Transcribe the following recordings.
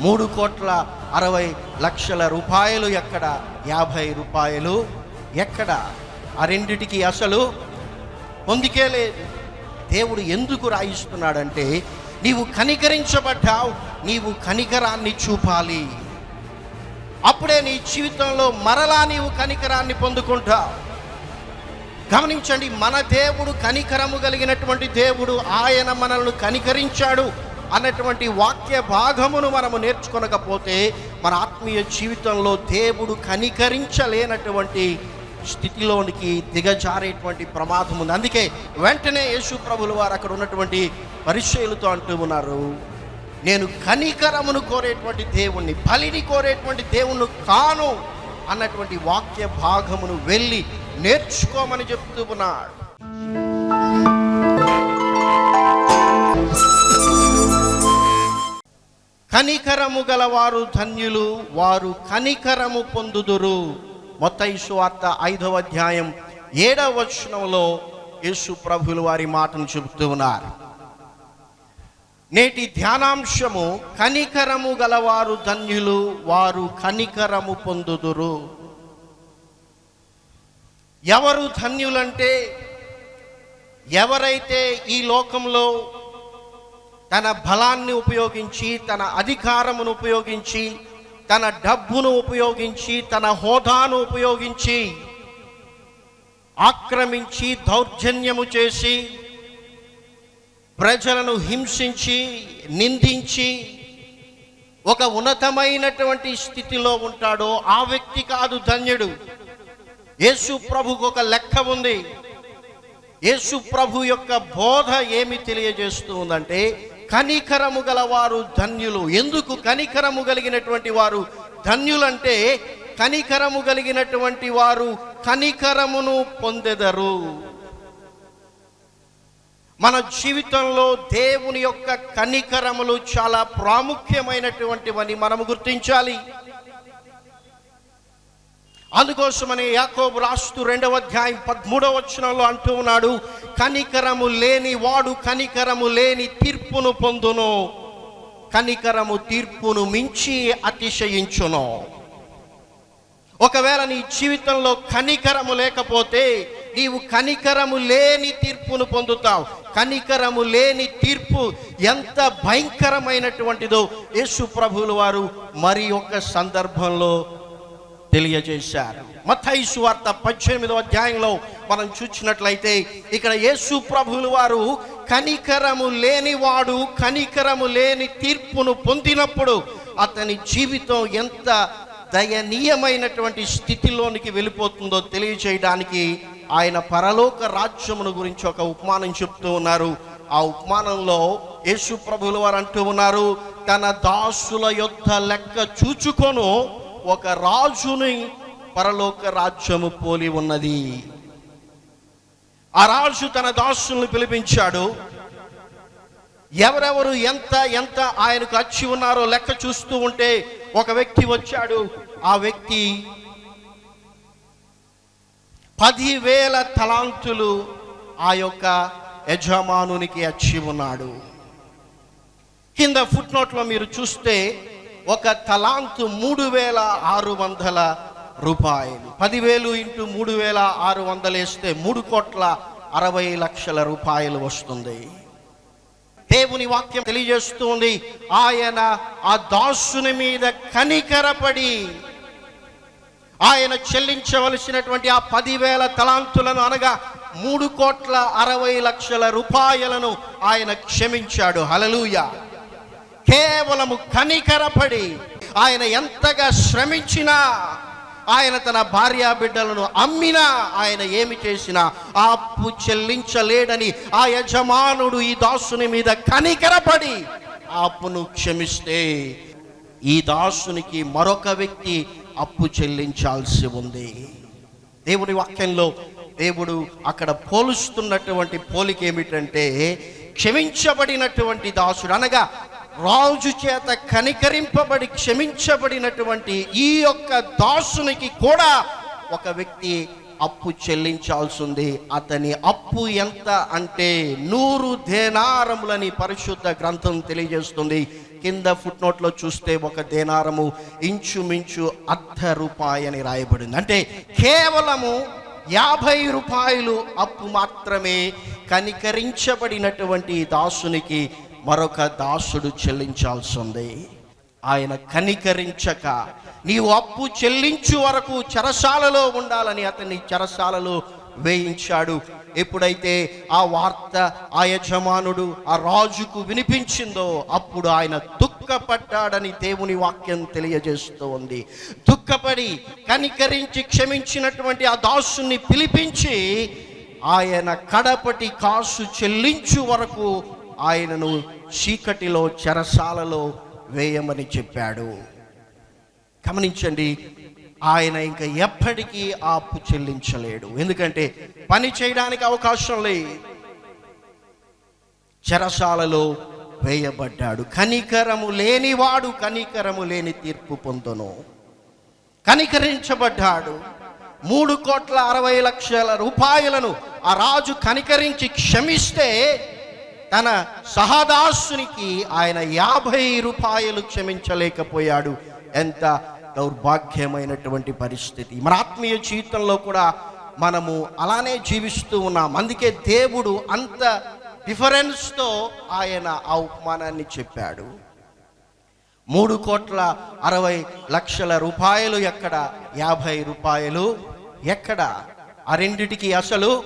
మూడు కోట్ల అరవై లక్షల రూపాయలు ఎక్కడ? యాభై రూపాయలు ఎక్కడ? ఆ రెండిటికి అసలు పొందికే లేదు. దేవుడు ఎందుకు రాయిస్తున్నాడంటే నీవు కనికరించబడ్డావు నీవు కనికరాన్ని చూపాలి. అప్పుడే నీ జీవితంలో మరలా నీవు కనికరాన్ని పొందుకుంటావు. గమనించండి మన దేవుడు కనికరము కలిగినటువంటి దేవుడు ఆయన మనల్ని కనికరించాడు. అన్నటువంటి వాక్య భాగమును మనము నేర్చుకొనకపోతే మన ఆత్మీయ జీవితంలో దేవుడు కనికరించలేనటువంటి స్థితిలోనికి దిగజారేటువంటి ప్రమాదం ఉంది. అందుకే వెంటనే యేసు ప్రభులు వారు అక్కడ ఉన్నటువంటి పరిచయులతో అంటూ ఉన్నారు. నేను కనికరమును కోరేటువంటి దేవుణ్ణి బలిని కోరేటువంటి దేవుణ్ణి కాను అన్నటువంటి వాక్య భాగమును వెళ్ళి నేర్చుకోమని చెప్తూ ఉన్నాడు. కనికరము గలవారు ధన్యులు వారు కనికరము పొందుదురు. మొత్తం వార్త ఐదవ అధ్యాయం ఏడవ వచనంలో యేసు ప్రభులు వారి మాటను చెబుతూ ఉన్నారు. నేటి ధ్యానాంశము కనికరము గలవారు ధన్యులు వారు కనికరము పొందుదురు. ఎవరు ధన్యులంటే ఎవరైతే ఈ లోకంలో తన బలాన్ని ఉపయోగించి తన అధికారమును ఉపయోగించి తన డబ్బును ఉపయోగించి తన హోదాను ఉపయోగించి ఆక్రమించి దౌర్జన్యము చేసి ప్రజలను హింసించి నిందించి ఒక ఉన్నతమైనటువంటి స్థితిలో ఉంటాడో ఆ వ్యక్తి కాదు ధన్యుడు. యేసు ప్రభుకు ఒక లెక్క ఉంది. యేసు ప్రభు యొక్క బోధ ఏమి తెలియజేస్తూ ఉందంటే కనికరము గలవారు ధన్యులు. ఎందుకు కనికరము కలిగినటువంటి వారు ధన్యులంటే కనికరము కలిగినటువంటి వారు కనికరమును పొందెదరు. మన జీవితంలో దేవుని యొక్క కనికరములు చాలా ప్రాముఖ్యమైనటువంటివని మనము గుర్తించాలి. అందుకోసమని యాకోబు రాస్తూ రెండవ అధ్యాయం పదమూడవ వచనంలో అంటూ ఉన్నాడు కనికరము లేని వాడు కనికరము లేని తీర్పును పొందును. కనికరము తీర్పును మించి అతిశయించును. ఒకవేళ నీ జీవితంలో కనికరము లేకపోతే నీవు కనికరము లేని తీర్పును పొందుతావు. కనికరము లేని తీర్పు ఎంత భయంకరమైనటువంటిదో యేసు ప్రభువులు వారు మరి ఒక సందర్భంలో తెలియజేశారు. మత్తయి సువార్త పద్దెనిమిదో అధ్యాయంలో మనం చూసినట్లయితే ఇక్కడ యేసు ప్రభువులు వారు కనికరము లేనివాడు కనికరము లేని తీర్పును పొందినప్పుడు అతని జీవితం ఎంత దయనీయమైనటువంటి స్థితిలోనికి వెళ్ళిపోతుందో తెలియచేయడానికి ఆయన పరలోక రాజ్యమును గురించి ఒక ఉపమానం చెప్తూ ఉన్నారు. ఆ ఉపమానంలో యేసు ప్రభువులు వారు అంటూ ఉన్నారు తన దాసుల యొక్క లెక్క చూచుకొను ఒక రాజుని పరలోక రాజ్యము పోలి ఉన్నది. ఆ రాజు తన దాసుల్ని పిలిపించాడు ఎవరెవరు ఎంత ఎంత ఆయనకు అచ్చి ఉన్నారో లెక్క చూస్తూ ఉంటే ఒక వ్యక్తి వచ్చాడు. ఆ వ్యక్తి పదివేల తలాంతులు ఆ యొక్క యజమానునికి అచ్చి ఉన్నాడు. కింద ఫుట్ నోట్లో మీరు చూస్తే ఒక తలాంతు మూడు వేల ఆరు వందల రూపాయలు. పదివేలు ఇంటూ మూడు వేల ఆరు వందలు వేస్తే మూడు కోట్ల అరవై లక్షల రూపాయలు వస్తుంది. దేవుని వాక్యం తెలియజేస్తుంది ఆయన ఆ దాసుని మీద కనికరపడి ఆయన చెల్లించవలసినటువంటి ఆ పదివేల తలాంతులను అనగా మూడు కోట్ల అరవై లక్షల రూపాయలను ఆయన క్షమించాడు. హలలుయా కేవలము కనికరపడి ఆయన ఎంతగా శ్రమించినా ఆయన తన భార్యా బిడ్డలను అమ్మినా ఆయన ఏమి చేసినా ఆ అప్పు చెల్లించలేడని ఆ యజమానుడు ఈ దాసుని మీద కనికరపడి ఆ అప్పును క్షమిస్తే ఈ దాసునికి మరొక వ్యక్తి అప్పు చెల్లించాల్సి ఉంది. దేవుడి వాక్యంలో దేవుడు అక్కడ పోలుస్తున్నటువంటి పోలిక ఏమిటంటే క్షమించబడినటువంటి దాసుడు అనగా రాజు చేత కనికరింపబడి క్షమించబడినటువంటి ఈ యొక్క దాసునికి కూడా ఒక వ్యక్తి అప్పు చెల్లించాల్సింది. అతని అప్పు ఎంత అంటే నూరు దేనారములని పరిశుద్ధ గ్రంథం తెలియజేస్తుంది. కింద ఫుట్ నోట్లో చూస్తే ఒక దేనారము ఇంచుమించు అర్ధ రూపాయని అని రాయబడింది. అంటే కేవలము యాభై రూపాయలు అప్పు మాత్రమే కనికరించబడినటువంటి దాసునికి మరొక దాసుడు చెల్లించాల్సి ఉంది. ఆయన కనికరించక నీవు అప్పు చెల్లించు వరకు చెరసాలలో ఉండాలని అతన్ని చెరసాలలో వేయించాడు. ఎప్పుడైతే ఆ వార్త ఆ యజమానుడు ఆ రాజుకు వినిపించిందో అప్పుడు ఆయన దుఃఖపడ్డాడని దేవుని వాక్యం తెలియజేస్తూ ఉంది. దుఃఖపడి కనికరించి క్షమించినటువంటి ఆ దాసుని పిలిపించి ఆయన కడపటి కాసు చెల్లించు వరకు ఆయనను చీకటిలో చెరసాలలో వేయమని చెప్పాడు. గమనించండి ఆయన ఇంకా ఎప్పటికీ ఆపు అప్పు చెల్లించలేడు. ఎందుకంటే పని చేయడానికి అవకాశం లేదు. చెరసాలలో వేయబడ్డాడు. కనికరము లేనివాడు కనికరము లేని తీర్పు పొందును. కనికరించబడ్డాడు. మూడు కోట్ల అరవై లక్షల రూపాయలను ఆ రాజు కనికరించి క్షమిస్తే తన సహదాసునికి ఆయన యాభై రూపాయలు క్షమించలేకపోయాడు. ఎంత దౌర్భాగ్యమైనటువంటి పరిస్థితి. మన ఆత్మీయ జీవితంలో కూడా మనము అలానే జీవిస్తూ ఉన్నాం. అందుకే దేవుడు అంత డిఫరెన్స్తో ఆయన ఆ ఉపమానాన్ని చెప్పాడు. మూడు కోట్ల అరవై లక్షల రూపాయలు ఎక్కడ? యాభై రూపాయలు ఎక్కడ? ఆ రెండిటికి అసలు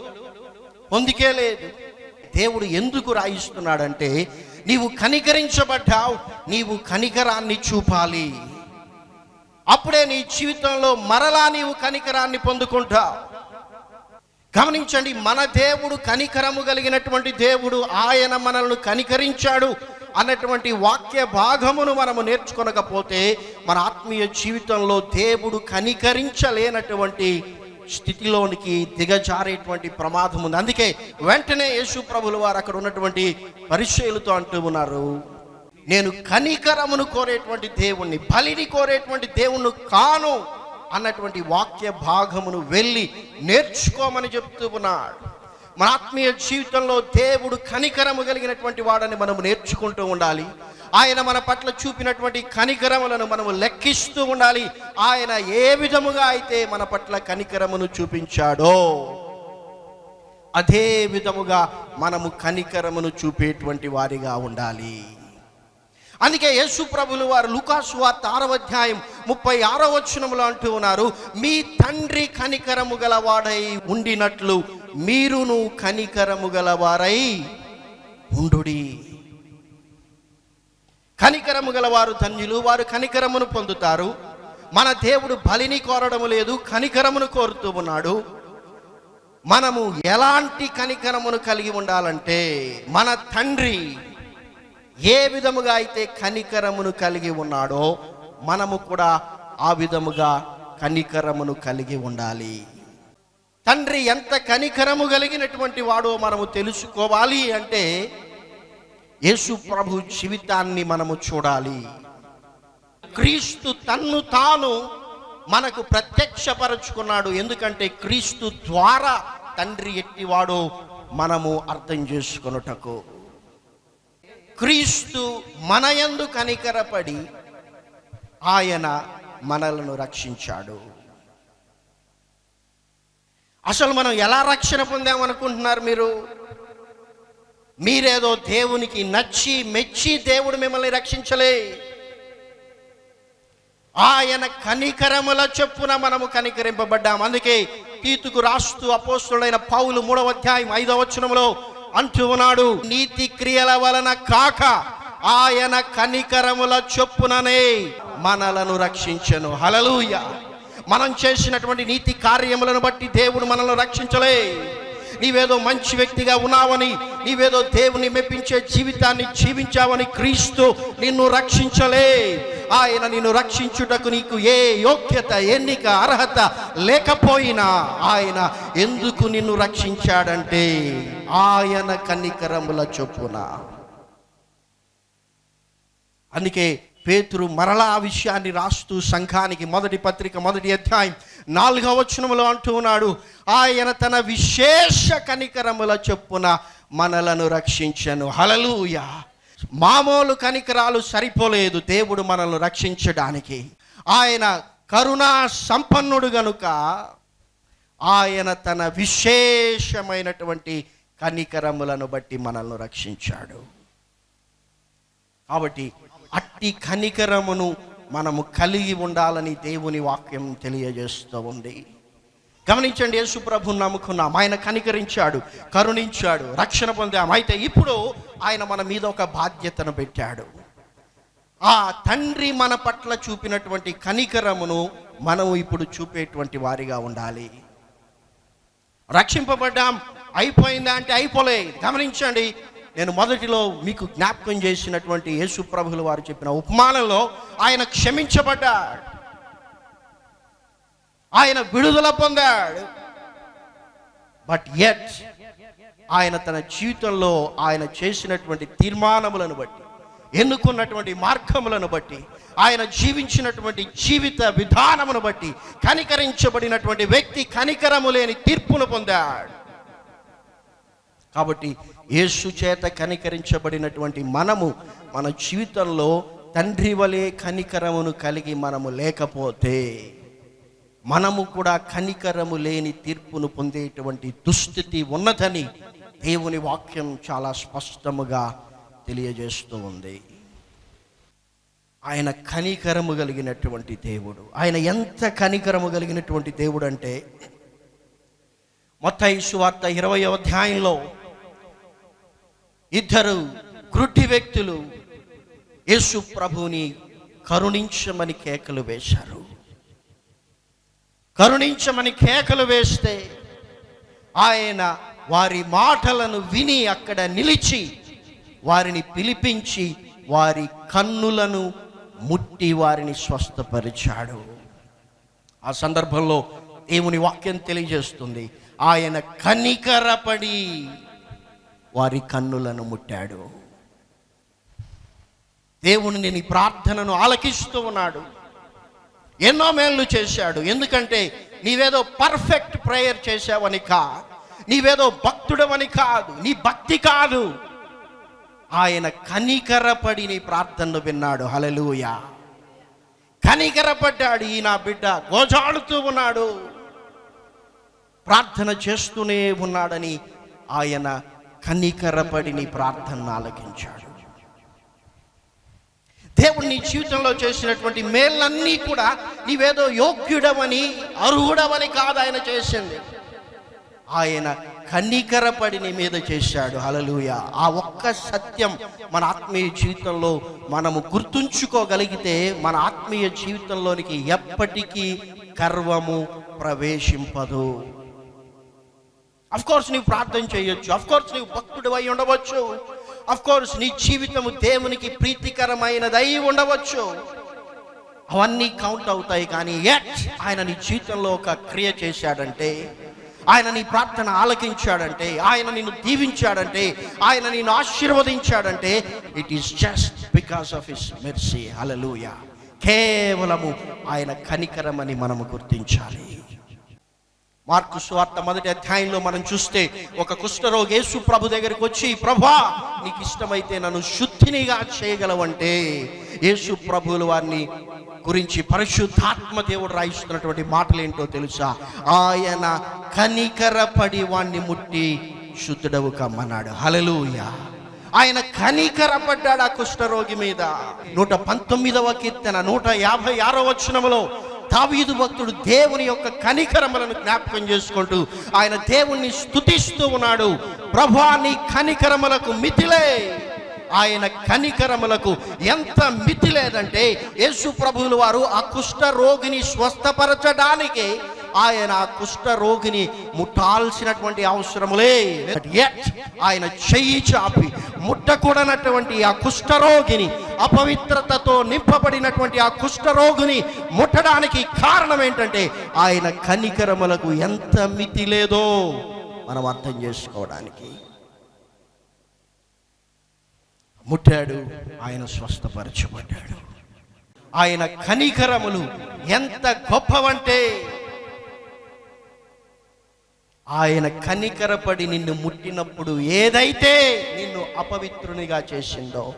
పొందికే లేదు. దేవుడు ఎందుకు రాయిస్తున్నాడంటే నీవు కనికరించబడ్డావు నీవు కనికరాన్ని చూపాలి. అప్పుడే నీ జీవితంలో మరలా నీవు కనికరాన్ని పొందుకుంటావు. గమనించండి మన దేవుడు కనికరము కలిగినటువంటి దేవుడు ఆయన మనల్ని కనికరించాడు అన్నటువంటి వాక్య భాగమును మనము నేర్చుకొనకపోతే మన ఆత్మీయ జీవితంలో దేవుడు కనికరించలేనటువంటి స్థితిలోనికి దిగజారేటువంటి ప్రమాదం ఉంది. అందుకే వెంటనే యేసు ప్రభులు వారు అక్కడ ఉన్నటువంటి పరిచయులతో అంటూ ఉన్నారు. నేను కనికరమును కోరేటువంటి దేవుణ్ణి బలిని కోరేటువంటి దేవుణ్ణి కాను అన్నటువంటి వాక్య భాగమును వెళ్ళి నేర్చుకోమని చెప్తూ ఉన్నాడు. మన ఆత్మీయ జీవితంలో దేవుడు కనికరము కలిగినటువంటి వాడని మనము నేర్చుకుంటూ ఉండాలి. ఆయన మన పట్ల చూపినటువంటి కనికరములను మనము లెక్కిస్తూ ఉండాలి. ఆయన ఏ విధముగా అయితే మన పట్ల కనికరమును చూపించాడో అదే విధముగా మనము కనికరమును చూపేటువంటి వారిగా ఉండాలి. అందుకే యేసు ప్రభులు వారు లుకాసు వార్త ఆరవ అధ్యాయం ముప్పై ఆరో వచనములో అంటూ ఉన్నారు మీ తండ్రి కనికరము గలవాడై ఉండినట్లు మీరును కనికరము గలవారై ఉండుడి. కనికరము గలవారు ధన్యులు. వారు కనికరమును పొందుతారు. మన దేవుడు బలిని కోరడము లేదు కనికరమును కోరుతూ ఉన్నాడు. మనము ఎలాంటి కనికరమును కలిగి ఉండాలంటే మన తండ్రి ఏ విధముగా అయితే కనికరమును కలిగి ఉన్నాడో మనము కూడా ఆ విధముగా కనికరమును కలిగి ఉండాలి. తండ్రి ఎంత కనికరము కలిగినటువంటి వాడో మనము తెలుసుకోవాలి అంటే యేసు ప్రభు జీవితాన్ని మనము చూడాలి. క్రీస్తు తన్ను తాను మనకు ప్రత్యక్షపరచుకున్నాడు. ఎందుకంటే క్రీస్తు ద్వారా తండ్రి ఎట్టివాడో మనము అర్థం చేసుకొనుటకు. క్రీస్తు మనయందు కనికరపడి ఆయన మనలను రక్షించాడు. అసలు మనం ఎలా రక్షణ పొందామనుకుంటున్నారు మీరు? మీరేదో దేవునికి నచ్చి మెచ్చి దేవుడు మిమ్మల్ని రక్షించలే. ఆయన కనికరముల చెప్పున మనము కనికరింపబడ్డాం. అందుకే తీతుకు రాస్తూ అపోస్తుడైన పౌలు మూడవ అధ్యాయం ఐదవ వచనంలో అంటూ ఉన్నాడు నీతి క్రియల వలన కాక ఆయన కనికరముల చొప్పుననే మనలను రక్షించను. హలలుయ మనం చేసినటువంటి నీతి కార్యములను బట్టి దేవుడు మనల్ని రక్షించలే. నీవేదో మంచి వ్యక్తిగా ఉన్నావని నీవేదో దేవుని మెప్పించే జీవితాన్ని జీవించావని క్రీస్తు నిన్ను రక్షించలే. ఆయన నిన్ను రక్షించుటకు నీకు ఏ యోగ్యత ఎన్నిక అర్హత లేకపోయినా ఆయన ఎందుకు నిన్ను రక్షించాడంటే ఆయన కనికరముల చొప్పున. అందుకే పేతురు మరలా ఆ విషయాన్ని రాస్తూ సంఘానికి మొదటి పత్రిక మొదటి అధ్యాయం నాలుగవ వచనములో అంటూ ఉన్నాడు ఆయన తన విశేష కనికరముల చొప్పున మనలను రక్షించను. హలలుయ మామూలు కనికరాలు సరిపోలేదు దేవుడు మనల్ని రక్షించడానికి. ఆయన కరుణా సంపన్నుడు గనుక ఆయన తన విశేషమైనటువంటి కనికరములను బట్టి మనల్ని రక్షించాడు. కాబట్టి అట్టి కనికరమును మనము కలిగి ఉండాలని దేవుని వాక్యం తెలియజేస్తూ ఉంది. గమనించండి యేసు నమ్ముకున్నాం. ఆయన కనికరించాడు కరుణించాడు రక్షణ పొందాం. అయితే ఇప్పుడు ఆయన మన మీద ఒక బాధ్యతను పెట్టాడు. ఆ తండ్రి మన పట్ల చూపినటువంటి కనికరమును మనం ఇప్పుడు చూపేటువంటి వారిగా ఉండాలి. రక్షింపబడ్డాం. అయిపోయిందా అంటే అయిపోలే గమనించండి నేను మొదటిలో మీకు జ్ఞాపకం చేసినటువంటి యేసు ప్రభులు వారు చెప్పిన ఉపమానంలో ఆయన క్షమించబడ్డాడు. ఆయన విడుదల పొందాడు. బట్ ఎట్ ఆయన తన జీవితంలో ఆయన చేసినటువంటి తీర్మానములను బట్టి ఎన్నుకున్నటువంటి మార్గములను బట్టి ఆయన జీవించినటువంటి జీవిత విధానమును బట్టి కనికరించబడినటువంటి వ్యక్తి కనికరము లేని తీర్పును పొందాడు. కాబట్టి యేసు చేత కనికరించబడినటువంటి మనము మన జీవితంలో తండ్రి వలె కనికరమును కలిగి మనము లేకపోతే మనము కూడా కనికరము లేని తీర్పును పొందేటువంటి దుస్థితి ఉన్నదని దేవుని వాక్యం చాలా స్పష్టముగా తెలియజేస్తూ ఉంది. ఆయన కనికరము కలిగినటువంటి దేవుడు. ఆయన ఎంత కనికరము కలిగినటువంటి దేవుడు అంటే మొత్తం సువార్త ఇరవై అధ్యాయంలో ఇద్దరు గ్రుడ్డి వ్యక్తులు యేసు ప్రభుని కరుణించమని కేకలు వేశారు. కరుణించమని కేకలు వేస్తే ఆయన వారి మాటలను విని అక్కడ నిలిచి వారిని పిలిపించి వారి కన్నులను ముట్టి వారిని స్వస్థపరిచాడు. ఆ సందర్భంలో దేవుని వాక్యం తెలియజేస్తుంది. ఆయన కనికరపడి వారి కన్నులను ముట్టాడు. దేవుని నీ ప్రార్థనను ఆలకిస్తూ ఉన్నాడు. ఎన్నో మేళ్ళు చేశాడు. ఎందుకంటే నీవేదో పర్ఫెక్ట్ ప్రేయర్ చేశావని కా నీవేదో భక్తుడవని కాదు. నీ భక్తి కాదు. ఆయన కనికరపడి నీ ప్రార్థనను విన్నాడు. హలలుయా కనికరపడ్డాడు ఈ నా బిడ్డ. గోజాడుతూ ఉన్నాడు. ప్రార్థన చేస్తూనే ఉన్నాడని ఆయన కనికరపడి నీ ప్రార్థనను ఆలకించాడు. దేవుడు నీ జీవితంలో చేసినటువంటి మేళ్ళన్నీ కూడా నీవేదో యోగ్యుడవని అర్హుడవని కాదు ఆయన చేసింది. ఆయన కనికరపడి నీ మీద చేశాడు. హలలుయ ఆ ఒక్క సత్యం మన ఆత్మీయ జీవితంలో మనము గుర్తుంచుకోగలిగితే మన ఆత్మీయ జీవితంలోనికి ఎప్పటికీ గర్వము ప్రవేశింపదు. అఫ్ కోర్స్ నీవు ప్రార్థన చేయొచ్చు. అఫ్ కోర్స్ నీవు భక్తుడు అయి ఉండవచ్చు. అఫ్ కోర్స్ నీ జీవితము దేవునికి ప్రీతికరమైనదై ఉండవచ్చు. అవన్నీ కౌంట్ అవుతాయి కానీ ఎట్ ఆయన నీ జీవితంలో ఒక క్రియ చేశాడంటే ఆయన నీ ప్రార్థన ఆలకించాడంటే ఆయన నిన్ను దీవించాడంటే ఆయన నిన్ను ఆశీర్వదించాడంటే it is just because of his mercy hallelujah కేవలము ఆయన కనికరమని మనము గుర్తించాలి. మార్కు సువార్త మొదటి అధ్యాయంలో మనం చూస్తే ఒక కుష్ఠరోగి యేసు ప్రభు దగ్గరికి వచ్చి ప్రభా నీకు ఇష్టమైతే నన్ను శుద్ధినిగా చేయగలవంటే యేసు ప్రభువులు వారిని గురించి పరిశుద్ధాత్మ దేవుడు రాయిస్తున్నటువంటి మాటలు ఏంటో తెలుసా? ఆయన కనికరపడి వాణ్ణి ముట్టి శుద్ధుడవు కమ్మన్నాడు. హలలుయ ఆయన కనికరపడ్డాడు ఆ కుష్ఠరోగి మీద. నూట పంతొమ్మిదవ కీర్తన నూట యాభై ఆరో వచనములో దావీదు భక్తుడు దేవుని యొక్క కనికరములను జ్ఞాపకం చేసుకుంటూ ఆయన దేవుణ్ణి స్తుతిస్తూ ఉన్నాడు. ప్రభా నీ కనికరములకు మితిలే. ఆయన కనికరములకు ఎంత మితి లేదంటే యేసు ప్రభువులు వారు ఆ కుష్ఠ రోగిని స్వస్థపరచడానికి ఆయన ఆ కుష్ఠ రోగిని ముట్టాల్సినటువంటి అవసరములే. ఆయన చెయ్యి చాపి ముట్టకూడనటువంటి ఆ కుష్ఠరోగిని అపవిత్రతతో నింపబడినటువంటి ఆ కుష్ఠరోగిని ముట్టడానికి కారణం ఏంటంటే ఆయన కనికరములకు ఎంత మితి లేదో మనం అర్థం చేసుకోవడానికి. ముట్టాడు ఆయన స్వస్థపరచబడ్డాడు. ఆయన కనికరములు ఎంత గొప్పవంటే ఆయన కనికరపడి నిన్ను ముట్టినప్పుడు ఏదైతే నిన్ను అపవిత్రునిగా చేసిందో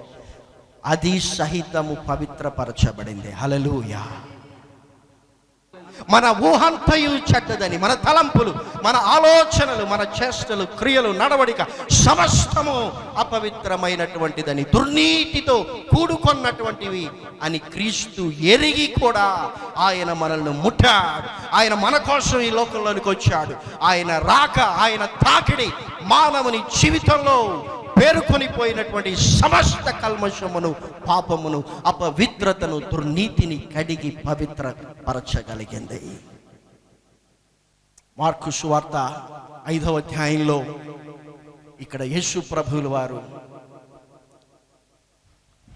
అది సహితము పవిత్రపరచబడింది. హలలుయా మన ఊహంతయు చెడ్డదని మన తలంపులు మన ఆలోచనలు మన చేష్టలు క్రియలు నడవడిక సమస్తము అపవిత్రమైనటువంటిదని దుర్నీతితో కూడుకొన్నటువంటివి అని క్రీస్తు ఎరిగి కూడా ఆయన మనల్ని ముట్టాడు. ఆయన మన కోసం ఈ లోకంలోనికి వచ్చాడు. ఆయన రాక ఆయన తాకిడి మానవుని జీవితంలో పేరుకొని పోయినటువంటి సమస్త కల్మషమును పాపమును అపవిత్రతను దుర్నీతిని కడిగి పవిత్ర పరచగలిగింది మార్కు సువార్త ఐదవ అధ్యాయంలో ఇక్కడ యేసు ప్రభువులు వారు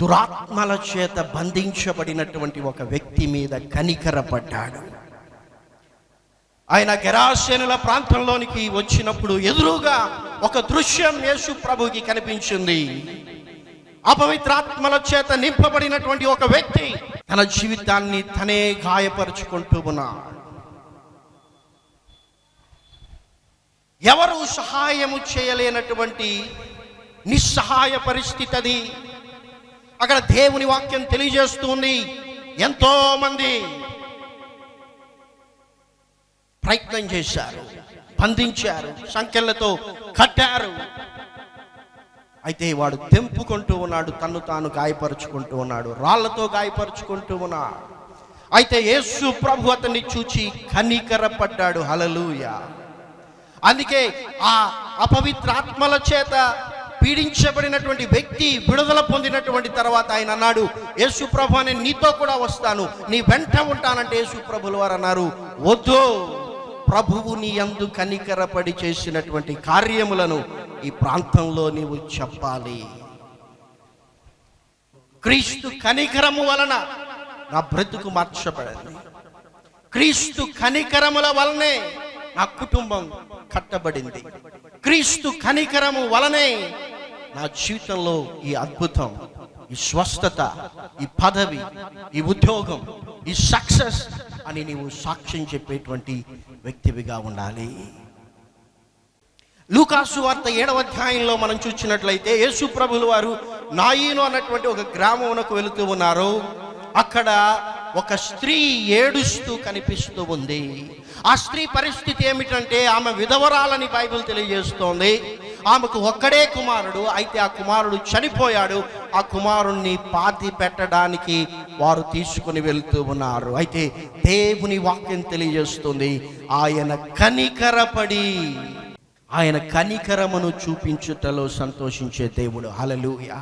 దురాత్మల చేత బంధించబడినటువంటి ఒక వ్యక్తి మీద కనికరపడ్డాడు. ఆయన గెరాసేనుల ప్రాంతంలోనికి వచ్చినప్పుడు ఎదురుగా ఒక దృశ్యం యేసు ప్రభుకి కనిపించింది. అపవిత్రాత్మల చేత నింపబడినటువంటి ఒక వ్యక్తి తన జీవితాన్ని తనే గాయపరుచుకుంటూ ఉన్నాడు. ఎవరు సహాయము చేయలేనటువంటి నిస్సహాయ పరిస్థితి అది. అక్కడ దేవుని వాక్యం తెలియజేస్తుంది ఎంతో మంది ప్రయత్నం చేశారు. బంధించారు. సంఖ్యలతో కట్టారు. అయితే వాడు తెంపుకుంటూ ఉన్నాడు తన్ను తాను గాయపరుచుకుంటూ ఉన్నాడు రాళ్ళతో గాయపరుచుకుంటూ ఉన్నాడు. అయితే యేసు ప్రభు అతన్ని చూచి కనికరపడ్డాడు. హలలుయ అందుకే ఆ అపవిత్రాత్మల చేత పీడించబడినటువంటి వ్యక్తి విడుదల పొందినటువంటి తర్వాత ఆయన అన్నాడు యేసు ప్రభు అని నీతో కూడా వస్తాను. నీ వెంట ఉంటానంటే యేసు ప్రభుల వారు అన్నారు వద్దు. ప్రభువు నీ కనికరపడి చేసినటువంటి కార్యములను ఈ ప్రాంతంలో నీవు చెప్పాలి. క్రీస్తు కనికరము వలన నా బ్రతుకు మార్చబడింది. క్రీస్తు కనికరముల వలనే నా కుటుంబం కట్టబడింది. క్రీస్తు కనికరము వలనే నా జీవితంలో ఈ అద్భుతం ఈ స్వస్థత ఈ పదవి ఈ ఉద్యోగం ఈ సక్సెస్ అని నీవు సాక్ష్యం చెప్పేటువంటి వ్యక్తివిగా ఉండాలి. లూకాసు వార్త ఏడవ అధ్యాయంలో మనం చూసినట్లయితే యేసు ప్రభులు వారు నాయీను అన్నటువంటి ఒక గ్రామమునకు వెళుతూ ఉన్నారు. అక్కడ ఒక స్త్రీ ఏడుస్తూ కనిపిస్తూ ఉంది. ఆ స్త్రీ పరిస్థితి ఏమిటంటే ఆమె విధవరాలని బైబిల్ తెలియజేస్తోంది. ఆమెకు ఒక్కడే కుమారుడు అయితే ఆ కుమారుడు చనిపోయాడు. ఆ కుమారుణ్ణి పాతి పెట్టడానికి వారు తీసుకుని వెళ్తూ ఉన్నారు. అయితే దేవుని వాక్యం తెలియజేస్తుంది ఆయన కనికరపడి ఆయన కనికరమును చూపించుటలో సంతోషించే దేవుడు. హలలుయ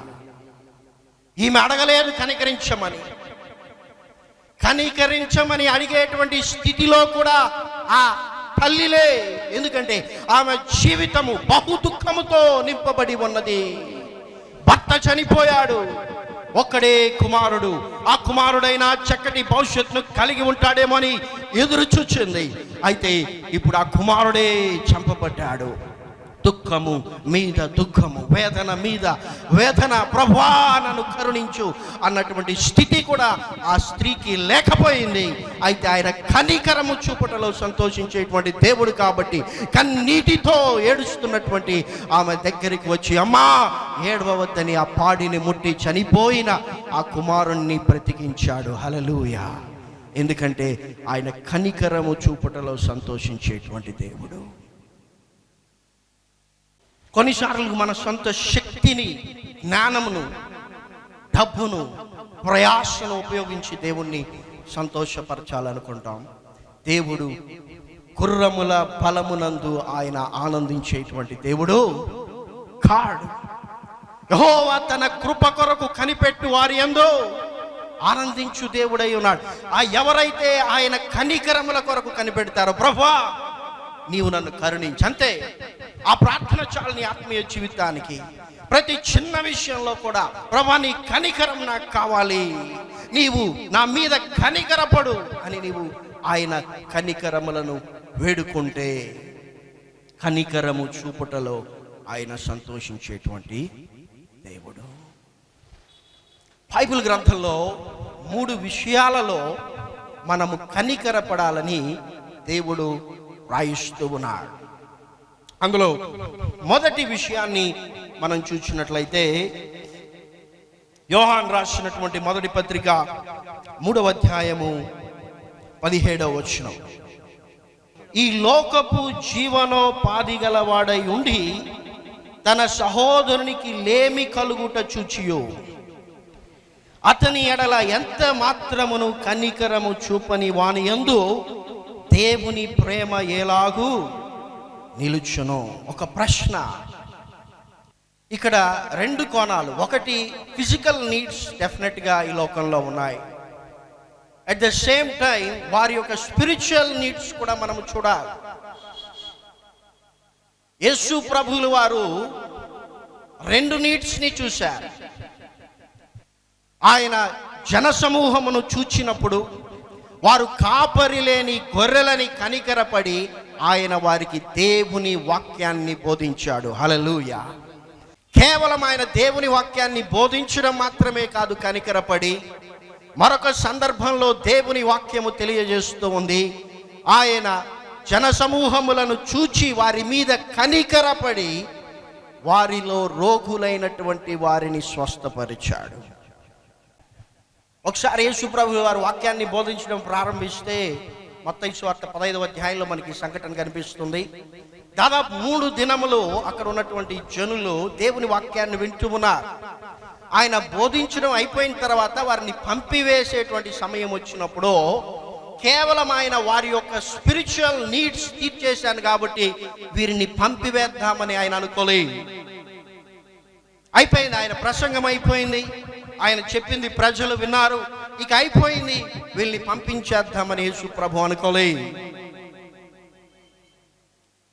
ఈమె అడగలేదు కనికరించమని. కనికరించమని అడిగేటువంటి స్థితిలో కూడా ఆ తల్లిలే ఎందుకంటే ఆమె జీవితము బహు దుఃఖముతో నింపబడి ఉన్నది. భర్త చనిపోయాడు. ఒక్కడే కుమారుడు. ఆ కుమారుడైన చక్కటి భవిష్యత్తును కలిగి ఉంటాడేమో అని ఎదురు చూచింది అయితే ఇప్పుడు ఆ కుమారుడే చంపబడ్డాడు. దుఃఖము మీద దుఃఖము వేదన మీద వేదన ప్రభా నన్ను కరుణించు అన్నటువంటి స్థితి కూడా ఆ స్త్రీకి లేకపోయింది. అయితే ఆయన కనికరము చూపుటలో సంతోషించేటువంటి దేవుడు కాబట్టి కన్నీటితో ఏడుస్తున్నటువంటి ఆమె దగ్గరికి వచ్చి అమ్మా ఏడవద్దని ఆ పాడిని ముట్టి చనిపోయిన ఆ కుమారుణ్ణి బ్రతికించాడు. హలలుయ ఎందుకంటే ఆయన కనికరము చూపుటలో సంతోషించేటువంటి దేవుడు. కొన్నిసార్లు మన సొంత శక్తిని జ్ఞానమును డబ్బును ప్రయాసను ఉపయోగించి దేవుణ్ణి సంతోషపరచాలనుకుంటాం. దేవుడు గుర్రముల బలమునందు ఆయన ఆనందించేటువంటి దేవుడు కాడు. యహోవా తన కృప కొరకు కనిపెట్టు వారి ఎందు ఆనందించు దేవుడై ఉన్నాడు. ఆ ఎవరైతే ఆయన కనికరముల కొరకు కనిపెడతారో ప్రభా నీవు నన్ను కరుణించంతే ఆ ప్రార్థన చాలు నీ ఆత్మీయ జీవితానికి ప్రతి చిన్న విషయంలో కూడా ప్రభా నీ కనికరం నాకు కావాలి. నీవు నా మీద కనికరపడు అని నీవు ఆయన కనికరములను వేడుకుంటే కనికరము చూపుటలో ఆయన సంతోషించేటువంటి దేవుడు. బైబిల్ గ్రంథంలో మూడు విషయాలలో మనము కనికరపడాలని దేవుడు రాయిస్తూ ఉన్నాడు. అందులో మొదటి విషయాన్ని మనం చూసినట్లయితే యోహాన్ రాసినటువంటి మొదటి పత్రిక మూడవ అధ్యాయము పదిహేడవ వచ్చిన ఈ లోకపు జీవనోపాధి గలవాడై ఉండి తన సహోదరునికి లేమి కలుగుట చూచియో. అతని ఎడల ఎంత మాత్రమును కనికరము చూపని వాని ఎందు దేవుని ప్రేమ ఎలాగూ నిలుచును. ఒక ప్రశ్న. ఇక్కడ రెండు కోణాలు. ఒకటి ఫిజికల్ నీడ్స్ డెఫినెట్గా ఈ లోకంలో ఉన్నాయి. అట్ ద సేమ్ టైం వారి యొక్క స్పిరిచువల్ నీడ్స్ కూడా మనం చూడాలి. యేసు ప్రభులు వారు రెండు నీడ్స్ని చూశారు. ఆయన జనసమూహమును చూచినప్పుడు వారు కాపరి లేని గొర్రెలని కనికరపడి ఆయన వారికి దేవుని వాక్యాన్ని బోధించాడు. హలలుయ కేవలం ఆయన దేవుని వాక్యాన్ని బోధించడం మాత్రమే కాదు కనికరపడి మరొక సందర్భంలో దేవుని వాక్యము తెలియజేస్తూ ఉంది. ఆయన జనసమూహములను చూచి వారి మీద కనికరపడి వారిలో రోగులైనటువంటి వారిని స్వస్థపరిచాడు. ఒకసారి యేసుప్రభు వారు వాక్యాన్ని బోధించడం ప్రారంభిస్తే మొత్తం స్వార్థ పదహైదవ అధ్యాయంలో మనకి సంఘటన కనిపిస్తుంది. దాదాపు మూడు దినములు అక్కడ ఉన్నటువంటి జనులు దేవుని వాక్యాన్ని వింటూ ఉన్నారు. ఆయన బోధించడం అయిపోయిన తర్వాత వారిని పంపివేసేటువంటి సమయం వచ్చినప్పుడు కేవలం ఆయన వారి యొక్క స్పిరిచువల్ నీడ్స్ తీర్చేశాను కాబట్టి వీరిని పంపివేద్దామని ఆయన అనుకోలే అయిపోయింది ఆయన ప్రసంగం అయిపోయింది. ఆయన చెప్పింది ప్రజలు విన్నారు. ఇక అయిపోయింది. వీళ్ళని పంపించేద్దామని యేసు ప్రభు అనుకోలే.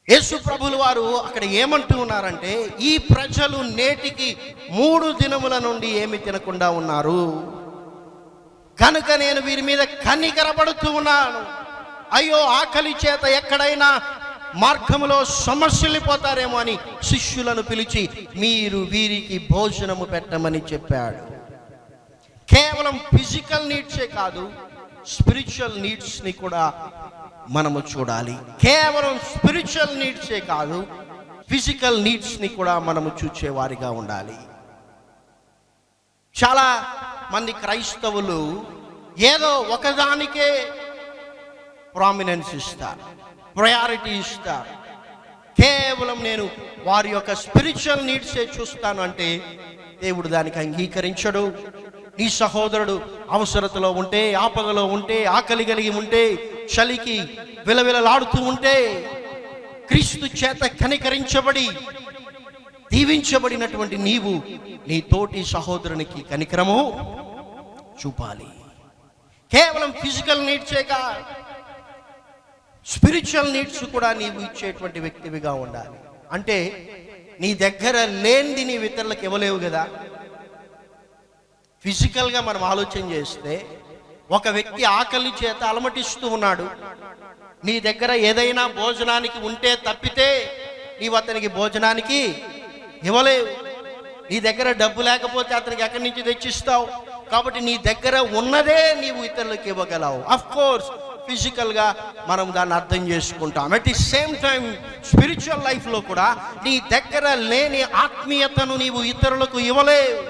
యేసు ప్రభులు వారు అక్కడ ఏమంటూ ఉన్నారంటే ఈ ప్రజలు నేటికి మూడు దినముల నుండి ఏమి తినకుండా ఉన్నారు. కనుక నేను వీరి మీద కనికరపడుతూ ఉన్నాను. అయ్యో ఆకలి చేత ఎక్కడైనా మార్గములో సమస్యలిపోతారేమో అని శిష్యులను పిలిచి మీరు వీరికి భోజనము పెట్టమని చెప్పాడు. కేవలం ఫిజికల్ నీడ్సే కాదు స్పిరిచువల్ నీడ్స్ని కూడా మనము చూడాలి. కేవలం స్పిరిచువల్ నీడ్సే కాదు ఫిజికల్ నీడ్స్ని కూడా మనము చూచేవారిగా ఉండాలి. చాలా మంది క్రైస్తవులు ఏదో ఒకదానికే ప్రామినెన్స్ ఇస్తారు ప్రయారిటీ ఇస్తారు. కేవలం నేను వారి యొక్క స్పిరిచువల్ నీడ్సే చూస్తాను అంటే దేవుడు దానికి అంగీకరించడు. నీ సహోదరుడు అవసరతలో ఉంటే ఆపదలో ఉంటే ఆకలి కలిగి ఉంటే చలికి విలవిలలాడుతూ ఉంటే క్రీస్తు చేత కనికరించబడి దీవించబడినటువంటి నీవు నీ తోటి సహోదరునికి కనికరము చూపాలి. కేవలం ఫిజికల్ నీడ్సేగా స్పిరిచువల్ నీడ్స్ కూడా నీవు ఇచ్చేటువంటి వ్యక్తివిగా ఉండాలి. అంటే నీ దగ్గర లేనిది నీ ఇతరులకు ఇవ్వలేవు కదా. ఫిజికల్గా మనం ఆలోచన చేస్తే ఒక వ్యక్తి ఆకలి చేత అలమటిస్తూ ఉన్నాడు. నీ దగ్గర ఏదైనా భోజనానికి ఉంటే తప్పితే నీవు అతనికి భోజనానికి ఇవ్వలేవు. నీ దగ్గర డబ్బు లేకపోతే అతనికి ఎక్కడి నుంచి తెచ్చిస్తావు? కాబట్టి నీ దగ్గర ఉన్నదే నీవు ఇతరులకు ఇవ్వగలవు. అఫ్ కోర్స్ ఫిజికల్గా మనం దాన్ని అర్థం చేసుకుంటాం. At the same time spiritual లైఫ్లో కూడా నీ దగ్గర లేని ఆత్మీయతను నీవు ఇతరులకు ఇవ్వలేవు.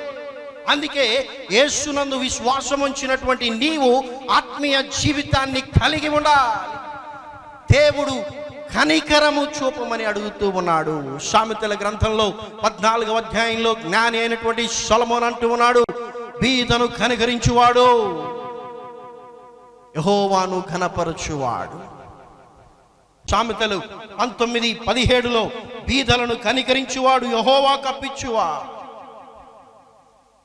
అందుకే యేసునందు విశ్వాసం ఉంచినటువంటి నీవు ఆత్మీయ జీవితాన్ని కలిగి ఉండాలి. దేవుడు కనికరము చూపమని అడుగుతూ ఉన్నాడు. సామెతల గ్రంథంలో పద్నాలుగవ అధ్యాయంలో జ్ఞాని అయినటువంటి సొలమోన్ అంటూ ఉన్నాడు బీదను కనికరించువాడు యహోవాను ఘనపరచువాడు. సామెతలు పంతొమ్మిది పదిహేడులో బీదలను కనికరించువాడు యహోవా కప్పించువాడు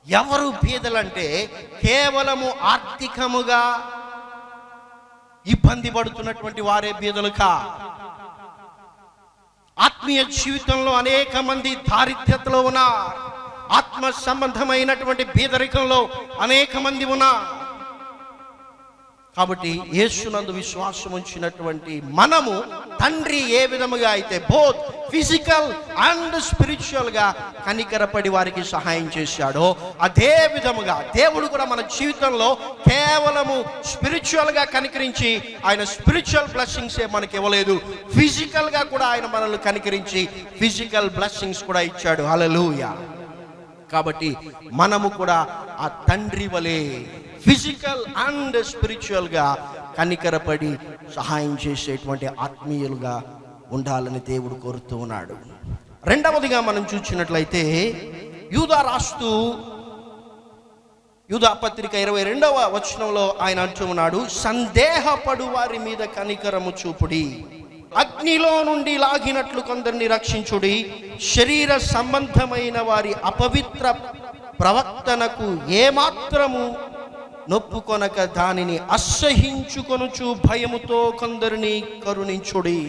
ఎవరు బీదలంటే కేవలము ఆర్థికముగా ఇబ్బంది పడుతున్నటువంటి వారే బీదలు కా? ఆత్మీయ జీవితంలో అనేక మంది దారిద్ర్యతలో ఉన్నారు. ఆత్మ సంబంధమైనటువంటి బీదరికంలో అనేక మంది ఉన్నారు. కాబట్టి యేసునందు విశ్వాసం ఉంచినటువంటి మనము తండ్రి ఏ విధముగా అయితే బోత్ ఫిజికల్ అండ్ స్పిరిచువల్గా కనికరపడి వారికి సహాయం చేశాడో అదే విధముగా దేవుడు కూడా మన జీవితంలో కేవలము స్పిరిచువల్గా కనికరించి ఆయన స్పిరిచువల్ బ్లెస్సింగ్సే మనకి ఇవ్వలేదు. ఫిజికల్గా కూడా ఆయన మనల్ని కనికరించి ఫిజికల్ బ్లెస్సింగ్స్ కూడా ఇచ్చాడు. హల్లెలూయా కాబట్టి మనము కూడా ఆ తండ్రి వలే ఫిజికల్ అండ్ స్పిరిచువల్గా కనికరపడి సహాయం చేసేటువంటి ఆత్మీయులుగా ఉండాలని దేవుడు కోరుతూ ఉన్నాడు. రెండవదిగా మనం చూసినట్లయితే యూదా రాస్తూ యూదా పత్రిక ఇరవై రెండవ వచనంలో ఆయన అంటూ ఉన్నాడు సందేహపడు వారి మీద కనికరము చూపుడి. అగ్నిలో నుండి లాగినట్లు కొందరిని రక్షించుడి. శరీర సంబంధమైన వారి అపవిత్ర ప్రవర్తనకు ఏమాత్రము నొప్పుకొనక దానిని అసహించుకొనుచు భయముతో కొందరిని కరుణించుడి.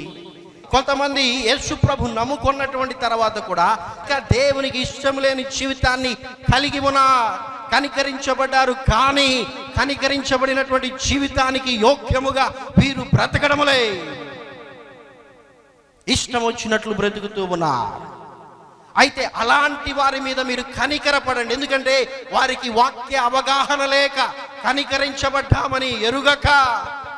కొంతమంది యేసు ప్రభు నమ్ముకున్నటువంటి తర్వాత కూడా ఇంకా దేవునికి ఇష్టం లేని జీవితాన్ని కలిగి ఉన్నా కనికరించబడ్డారు కానీ కనికరించబడినటువంటి జీవితానికి యోగ్యముగా వీరు బ్రతకడములే. ఇష్టం వచ్చినట్లు బ్రతుకుతూ ఉన్నారు. అయితే అలాంటి వారి మీద మీరు కనికరపడండి. ఎందుకంటే వారికి వాక్య అవగాహన లేక కనికరించబడ్డామని ఎరుగక.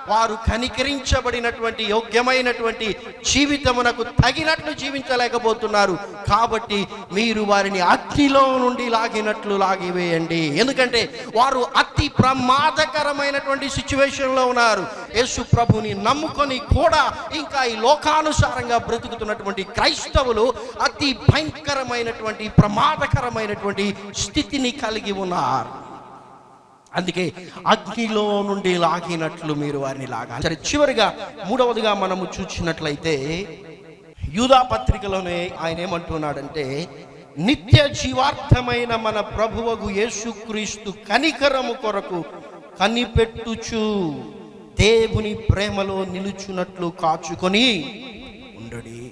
వారు కనికరించబడినటువంటి యోగ్యమైనటువంటి జీవితమునకు తగినట్లు జీవించలేకపోతున్నారు. కాబట్టి మీరు వారిని అత్తిలో నుండి లాగినట్లు లాగివేయండి ఎందుకంటే వారు అతి ప్రమాదకరమైనటువంటి సిచ్యువేషన్లో ఉన్నారు. యేసు ప్రభుని నమ్ముకొని కూడా ఇంకా ఈ లోకానుసారంగా బ్రతుకుతున్నటువంటి క్రైస్తవులు అతి భయంకరమైనటువంటి ప్రమాదకరమైనటువంటి స్థితిని కలిగి ఉన్నారు. అందుకే అగ్నిలో నుండి లాగినట్లు మీరు వారిని లాగాలి. సరే చివరిగా మూడవదిగా మనము చూసినట్లయితే యూదా పత్రికలోనే ఆయన ఏమంటున్నాడంటే నిత్య జీవార్థమైన మన ప్రభువగు యేసుక్రీస్తు కనికరము కొరకు కనిపెట్టుచు దేవుని ప్రేమలో నిలుచున్నట్లు కాచుకొని ఉండడి.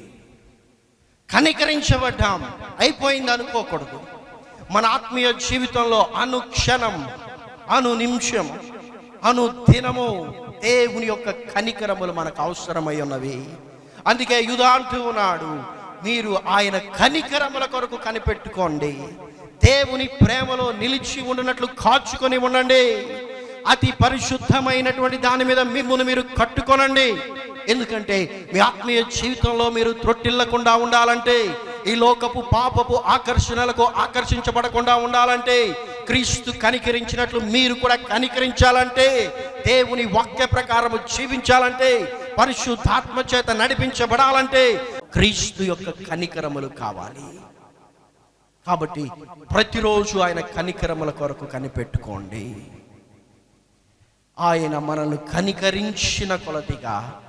కనికరించబడ్డాం అయిపోయింది అనుకోకూడదు. మన ఆత్మీయ జీవితంలో అనుక్షణం అను నిమిషం అను దినము దేవుని యొక్క కనికరములు మనకు అవసరమై ఉన్నవి. అందుకే యుధా అంటూ ఉన్నాడు మీరు ఆయన కనికరముల కొరకు కనిపెట్టుకోండి. దేవుని ప్రేమలో నిలిచి ఉండినట్లు కాచుకొని ఉండండి. అతి పరిశుద్ధమైనటువంటి దాని మీద మిమ్మల్ని మీరు కట్టుకొనండి. ఎందుకంటే మీ ఆత్మీయ జీవితంలో మీరు త్రొట్టిల్లకుండా ఉండాలంటే ఈ లోకపు పాపపు ఆకర్షణలకు ఆకర్షించబడకుండా ఉండాలంటే క్రీస్తు కనికరించినట్లు మీరు కూడా కనికరించాలంటే దేవుని వాక్య ప్రకారము జీవించాలంటే పరిశుద్ధాత్మ చేత నడిపించబడాలంటే క్రీస్తు యొక్క కనికరములు కావాలి. కాబట్టి ప్రతిరోజు ఆయన కనికరముల కొరకు కనిపెట్టుకోండి. ఆయన మనల్ని కనికరించిన కొలదిగా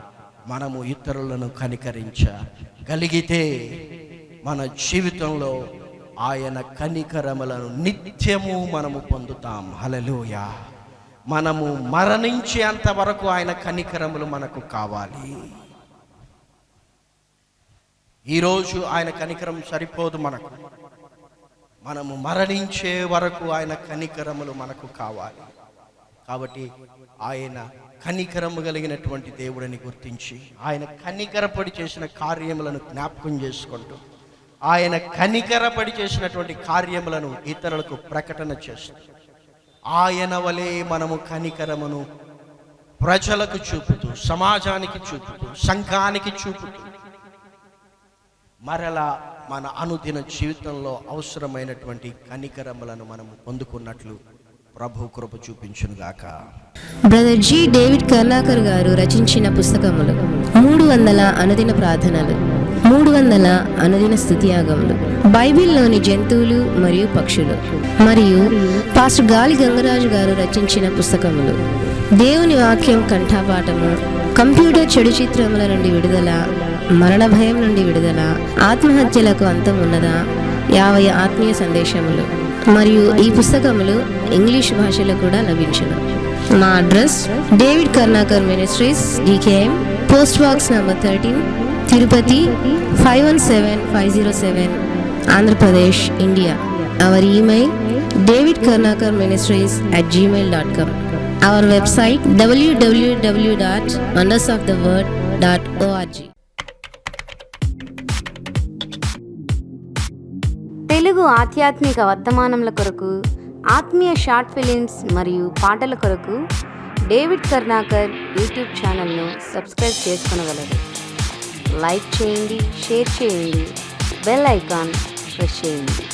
మనము ఇతరులను కనికరించగలిగితే మన జీవితంలో ఆయన కనికరములను నిత్యము మనము పొందుతాం. హలలోయ మనము మరణించేంత వరకు ఆయన కనికరములు మనకు కావాలి. ఈరోజు ఆయన కనికరం సరిపోదు మనకు. మనము మరణించే వరకు ఆయన కనికరములు మనకు కావాలి. కాబట్టి ఆయన కనికరము కలిగినటువంటి దేవుడిని గుర్తించి ఆయన కనికరపడి చేసిన కార్యములను జ్ఞాపకం చేసుకుంటూ ఆయన కనికరపడి చేసినటువంటి కార్యములను ఇతరులకు ప్రకటన చేస్తుంది ఆయన వలె మనము కనికరమును ప్రజలకు చూపుతూ సమాజానికి చూపుతూ సంఘానికి చూపుతూ మరలా మన అనుదిన జీవితంలో అవసరమైనటువంటి కనికరములను మనము పొందుకున్నట్లు ప్రభు కృప చూపించునుగాక brother G David Karnakar garu రచించిన పుస్తకములు మూడు వందల అనుదిన ప్రార్థనలు మూడు వందల అనుదిన స్థుతియాగములు బైబిల్లోని జంతువులు మరియు పక్షులు మరియు పాస్టర్ గాలి గంగరాజు గారు రచించిన పుస్తకములు. దేవుని వాక్యం కంఠాపాఠము కంప్యూటర్ చెడు చిత్రముల నుండి విడుదల మరణ భయం నుండి విడుదల ఆత్మహత్యలకు అంతం ఉన్నదా యాభై ఆత్మీయ సందేశములు. మరియు ఈ పుస్తకములు ఇంగ్లీష్ భాషలో కూడా లభించును. మా address David Karnakar ministries DKM post box number thirteen Tirupati five one seven five zero seven Andhra Pradesh India our email David Karnakar ministries at Gmail dot com our website WWW dot wonders of the word dot org Telugu ఆధ్యాత్మిక వర్తమానముల కొరకు ఆత్మీయ short films మరియు పాటల కొరకు David Karnakar YouTube ఛానల్ను subscribe చేసుకునగలరు. Like చేయండి షేర్ చేయండి బెల్ ఐకాన్ ప్రెస్ చేయండి.